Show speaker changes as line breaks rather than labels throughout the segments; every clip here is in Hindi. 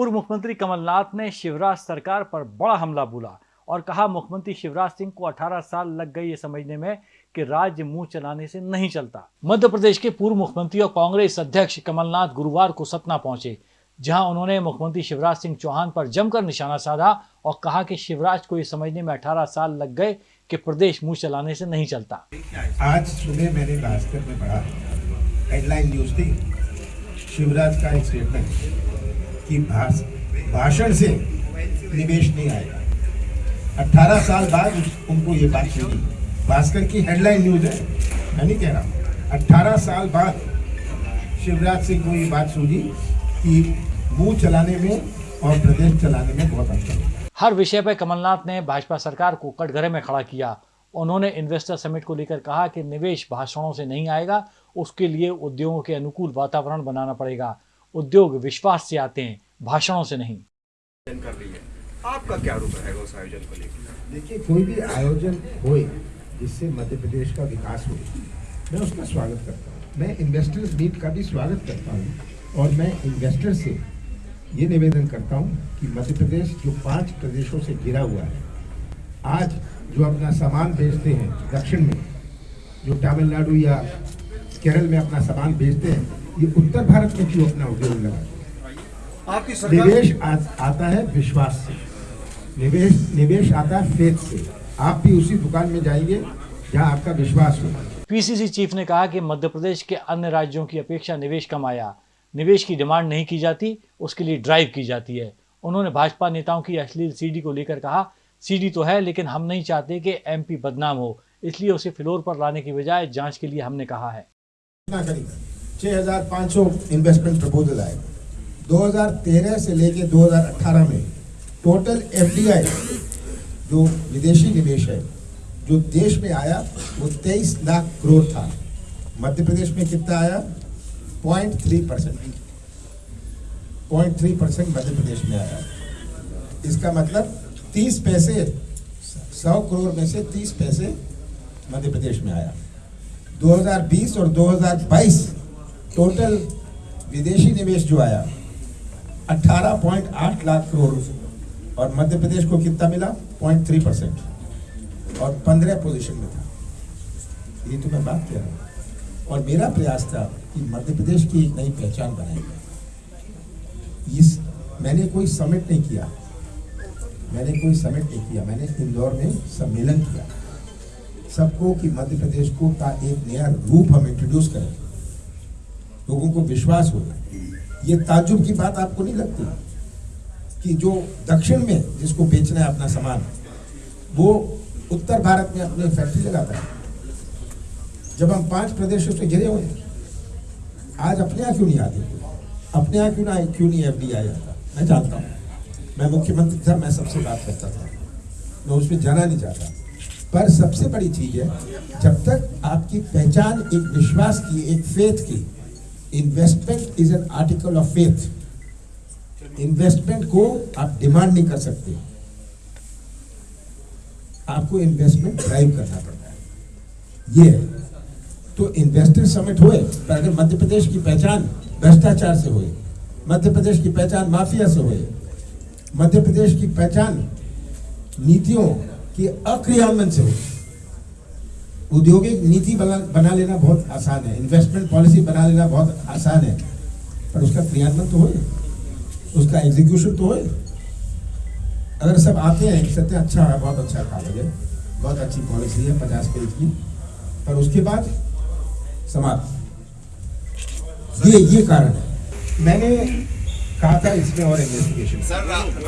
पूर्व मुख्यमंत्री कमलनाथ ने शिवराज सरकार पर बड़ा हमला बोला और कहा, मुख्यमंत्री शिवराज सिंह को 18 साल लग गए ये समझने में कि राज्य मुँह चलाने से नहीं चलता। मध्य प्रदेश के पूर्व मुख्यमंत्री और कांग्रेस अध्यक्ष कमलनाथ गुरुवार को सतना पहुँचे, जहाँ उन्होंने मुख्यमंत्री शिवराज सिंह चौहान पर जमकर निशाना साधा और कहा कि शिवराज को ये समझने में 18 साल लग गए कि प्रदेश मुँह चलाने से नहीं चलता।
आज सुबह मैंने भास्कर में पढ़ा हेडलाइन न्यूज़ थी, शिवराज का एक स्टेटमेंट कि भाषण से निवेश नहीं आएगा। 18 साल बाद उनको ये बात सुनी भास्कर की हेडलाइन न्यूज़ है। मैं नहीं कह रहा 18 साल बाद शिवराज सिंह को ये बात सूझी कि मुँह चलाने में और प्रदेश चलाने में बहुत अंतर
हर विषय पर कमलनाथ ने भाजपा सरकार को कटघरे में खड़ा किया। उन्होंने इन्वेस्टर समिट को लेकर कहा कि निवेश भाषणों से नहीं आएगा। उसके लिए उद्योगों के अनुकूल वातावरण बनाना पड़ेगा। उद्योग विश्वास से आते हैं भाषणों से नहीं।
कर रही है आपका क्या रूप रहेगा उस आयोजन को लेकर?
देखिए कोई भी आयोजन हो जिससे मध्य प्रदेश का विकास हो मैं उसका स्वागत करता हूँ। मैं इन्वेस्टर्स मीट का भी स्वागत करता हूँ और मैं इन्वेस्टर से ये निवेदन करता हूँ कि मध्य प्रदेश जो पाँच प्रदेशों से घिरा हुआ है आज जो अपना सामान बेचते हैं दक्षिण में जो तमिलनाडु या केरल में अपना सामान बेचते हैं ये उत्तर भारत में क्यों अपना उद्योग लगा?
आपकी सरकार
निवेश आ, आता है विश्वास से। निवेश निवेश आता है फेथ से। आप भी उसी दुकान में जाइए जहाँ आपका विश्वास हो।
पीसीसी चीफ ने कहा कि मध्य प्रदेश के अन्य राज्यों की अपेक्षा निवेश कम आया। निवेश की डिमांड नहीं की जाती उसके लिए ड्राइव की जाती है। उन्होंने भाजपा नेताओं की अश्लील सीडी को लेकर कहा सीडी तो है लेकिन हम नहीं चाहते कि एमपी बदनाम हो। इसलिए उसे फ्लोर पर लाने की बजाय जाँच के लिए हमने कहा है।
6,500 इन्वेस्टमेंट प्रपोजल आए। 2013 से लेके 2018 में टोटल एफडीआई जो विदेशी निवेश है जो देश में आया वो 23 लाख करोड़ था। मध्य प्रदेश में कितना आया? Point three percent. Point three percent Madhya Pradesh में आया। इसका मतलब 30 पैसे 100 करोड़ में से 30 पैसे मध्य प्रदेश में आया। 2020 और 2022 टोटल विदेशी निवेश जो आया 18.8 लाख करोड़ और मध्य प्रदेश को कितना मिला? 0.3 परसेंट। और 15 पोजीशन में था। ये तो मैं बात कह रहा हूँ। और मेरा प्रयास था कि मध्य प्रदेश की एक नई पहचान बनाई जाए। इस, मैंने कोई समिट नहीं किया। मैंने कोई समिट नहीं किया। मैंने इंदौर में सम्मेलन किया। सबको कि मध्य प्रदेश को का एक नया रूप हम इंट्रोड्यूस करें। लोगों को विश्वास होगा ये ताजुब की बात आपको नहीं लगती? कि जो दक्षिण में जिसको बेचना है अपना सामान, वो उत्तर भारत में अपने फैक्ट्री लगाता है। जब हम पाँच प्रदेशों से घिरे हुए आज अपने यहाँ क्यों नहीं आते? अपने यहाँ क्यों ना क्यों नहीं एफ़ डी आता मैं जानता हूँ। मैं मुख्यमंत्री था, मैं सबसे बात करता था। मैं उस पर जाना नहीं चाहता। पर सबसे बड़ी चीज़ है, जब तक आपकी पहचान, एक विश्वास की, एक फेथ की investment is an article of faith investment को आप डिमांड नहीं कर सकते। आपको इन्वेस्टमेंट ड्राइव करना पड़ता है। ये है। तो इन्वेस्टर समिट हुए, पर अगर मध्य प्रदेश की पहचान भ्रष्टाचार से हुई, मध्य प्रदेश की पहचान माफिया से हुई, मध्य प्रदेश की पहचान नीतियों की अक्रियान्वयन से हुई औद्योगिक नीति बना बना लेना बहुत आसान है। इन्वेस्टमेंट पॉलिसी बना लेना बहुत आसान है। पर उसका क्रियान्वयन तो हो उसका एग्जीक्यूशन तो हो अगर सब आते हैं कहते हैं अच्छा है बहुत अच्छा कागज़ है। बहुत अच्छी पॉलिसी है पचास पेज की। पर उसके बाद समाप्त। ये ये कारण है। मैंने कहा था इसमें और इन्वेस्टिगेशन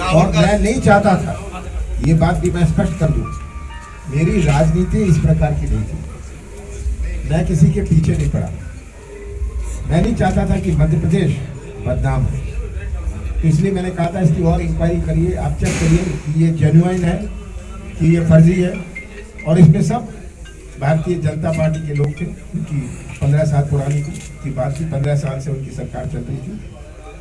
और मैं नहीं चाहता था। ये बात भी मैं स्पष्ट कर दूँ। मेरी राजनीति इस प्रकार की नहीं थी। मैं किसी के पीछे नहीं पड़ा। मैं नहीं चाहता था कि मध्य प्रदेश बदनाम हो। तो इसलिए मैंने कहा था, इसकी और इंक्वायरी करिए, आप चेक करिए कि ये जेन्युइन है, कि ये फर्जी है। और इसमें सब भारतीय जनता पार्टी के लोग थे, उनकी पंद्रह साल पुरानी की बात थी, पंद्रह साल से उनकी सरकार चल रही थी।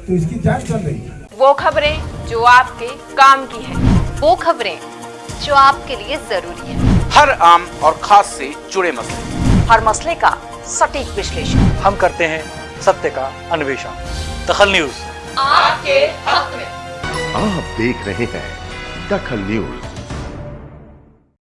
तो इसकी जाँच चल रही है
वो खबरें जो आपके काम की है।
वो खबरें जो आपके लिए ज़रूरी है।
हर आम और खास से जुड़े मसले।
हर मसले का सटीक विश्लेषण।
हम करते हैं सत्य का अन्वेषण। दखल न्यूज़।
आपके हक में।
आप देख रहे हैं दखल न्यूज़।